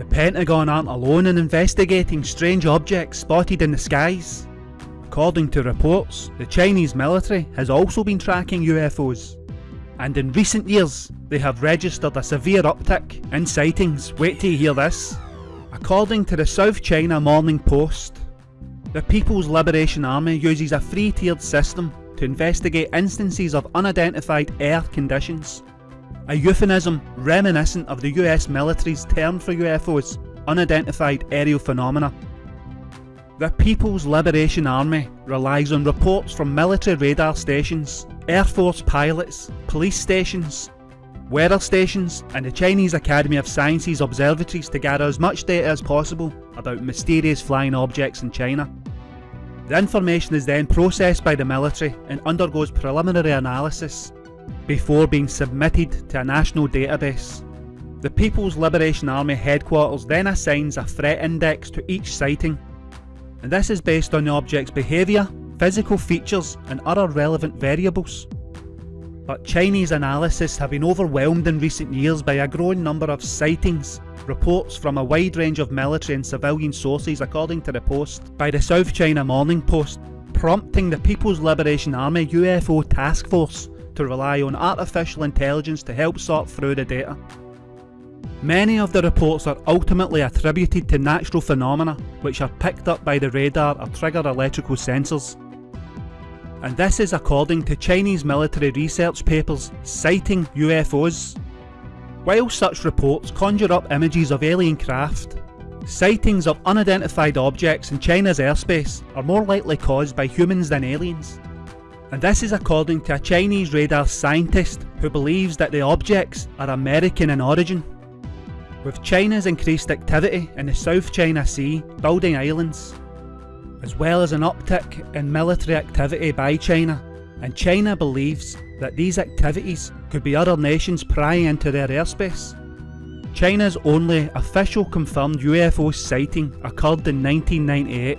The Pentagon aren't alone in investigating strange objects spotted in the skies. According to reports, the Chinese military has also been tracking UFOs. And in recent years, they have registered a severe uptick in sightings. Wait till you hear this. According to the South China Morning Post, the People's Liberation Army uses a three-tiered system to investigate instances of unidentified air conditions. A euphemism reminiscent of the US military's term for UFOs, unidentified aerial phenomena. The People's Liberation Army relies on reports from military radar stations, Air Force pilots, police stations, weather stations and the Chinese Academy of Sciences observatories to gather as much data as possible about mysterious flying objects in China. The information is then processed by the military and undergoes preliminary analysis before being submitted to a national database. The People's Liberation Army headquarters then assigns a threat index to each sighting, and this is based on the object's behaviour, physical features and other relevant variables. But Chinese analysis have been overwhelmed in recent years by a growing number of sightings, reports from a wide range of military and civilian sources according to the Post by the South China Morning Post, prompting the People's Liberation Army UFO Task Force to rely on artificial intelligence to help sort through the data. Many of the reports are ultimately attributed to natural phenomena which are picked up by the radar or trigger electrical sensors. And this is according to Chinese military research papers citing UFOs. While such reports conjure up images of alien craft, sightings of unidentified objects in China's airspace are more likely caused by humans than aliens and this is according to a Chinese radar scientist who believes that the objects are American in origin. With China's increased activity in the South China Sea building islands, as well as an uptick in military activity by China, and China believes that these activities could be other nations prying into their airspace. China's only official confirmed UFO sighting occurred in 1998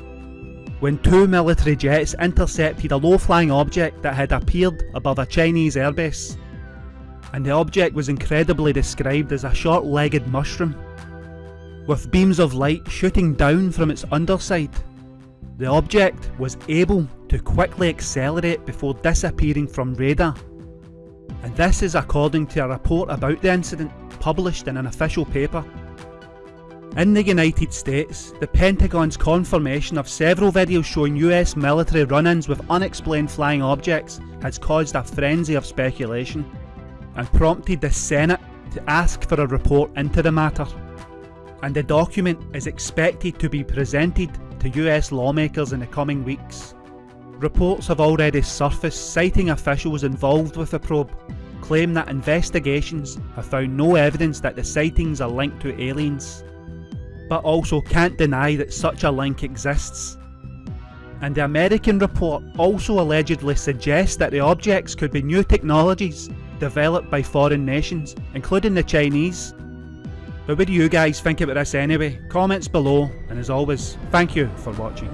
when two military jets intercepted a low-flying object that had appeared above a Chinese airbase. And the object was incredibly described as a short-legged mushroom, with beams of light shooting down from its underside. The object was able to quickly accelerate before disappearing from radar. And this is according to a report about the incident published in an official paper in the United States, the Pentagon's confirmation of several videos showing US military run-ins with unexplained flying objects has caused a frenzy of speculation and prompted the Senate to ask for a report into the matter. And the document is expected to be presented to US lawmakers in the coming weeks. Reports have already surfaced citing officials involved with the probe, claim that investigations have found no evidence that the sightings are linked to aliens but also can't deny that such a link exists. And the American report also allegedly suggests that the objects could be new technologies developed by foreign nations, including the Chinese. But what do you guys think about this anyway? Comments below, and as always, thank you for watching.